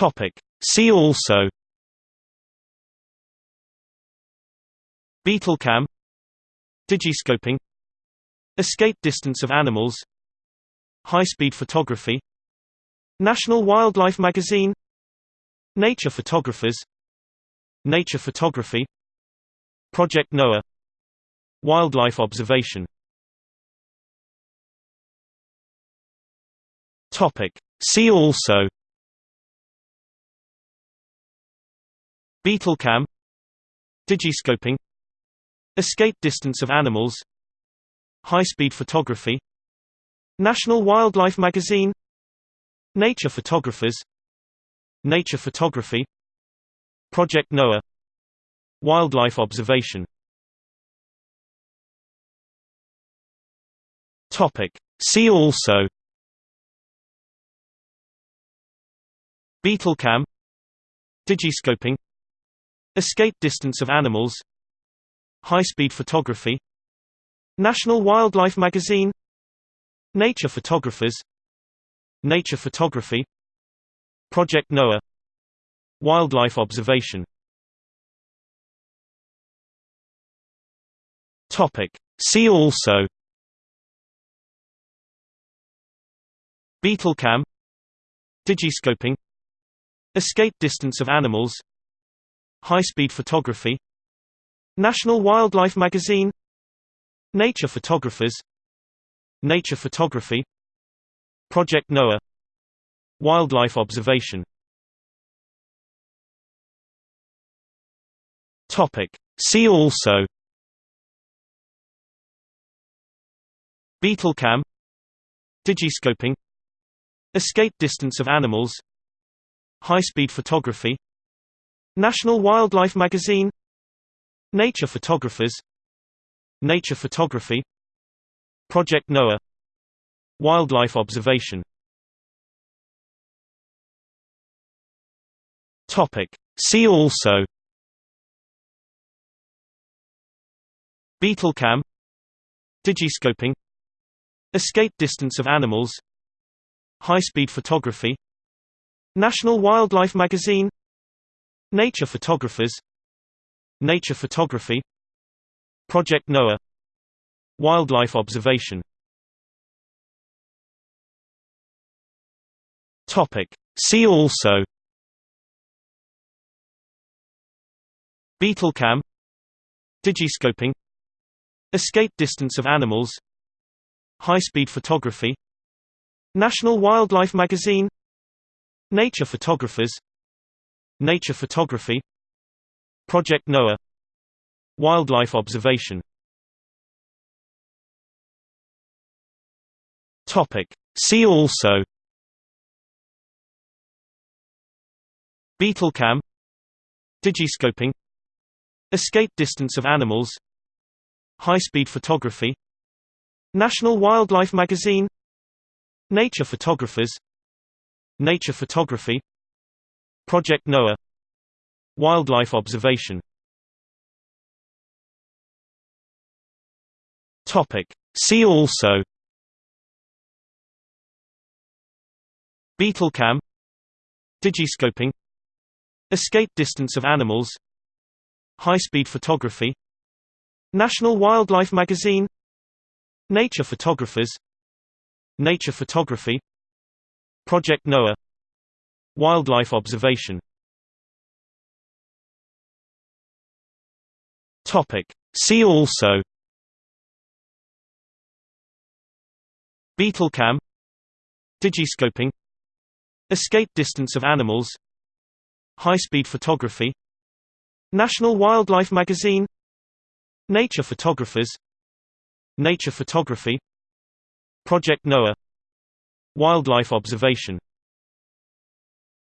Topic. See also Beetle-cam Digiscoping Escape distance of animals High-speed photography National Wildlife Magazine Nature photographers Nature photography Project Noah Wildlife observation Topic. See also Beetle-cam Digiscoping Escape distance of animals High-speed photography National Wildlife Magazine Nature photographers Nature photography Project Noah Wildlife observation. See also Beetle-cam Digiscoping Escape distance of animals. High-speed photography. National Wildlife Magazine. Nature photographers. Nature photography. Project Noah. Wildlife observation. See also. Beetle-cam Digiscoping. Escape distance of animals High-speed photography National Wildlife Magazine Nature photographers Nature photography Project Noah Wildlife observation. See also. Beetle-cam. Digiscoping. Escape distance of animals. High-speed photography National Wildlife Magazine. Nature photographers. Nature photography. Project Noah. Wildlife observation. See also. Beetle-cam. Digiscoping. Escape distance of animals. High-speed photography. National Wildlife Magazine Nature photographers Nature photography Project Noah Wildlife observation Topic. See also Beetle-cam Digiscoping Escape distance of animals High-speed photography National Wildlife Magazine Nature photographers Nature photography Project Noah Wildlife observation. See also Beetle-cam Digiscoping Escape distance of animals High-speed photography National Wildlife Magazine Nature photographers Nature photography Project Noah. Wildlife observation. Topic. See also. Beetle-cam. Digiscoping. Escape distance of animals. High-speed photography. National Wildlife Magazine. Nature photographers. Nature photography. Project Noah Wildlife observation. Topic. See also. Beetle-cam. Digiscoping. Escape distance of animals. High-speed photography. National Wildlife Magazine. Nature photographers. Nature photography. Project Noah. Wildlife observation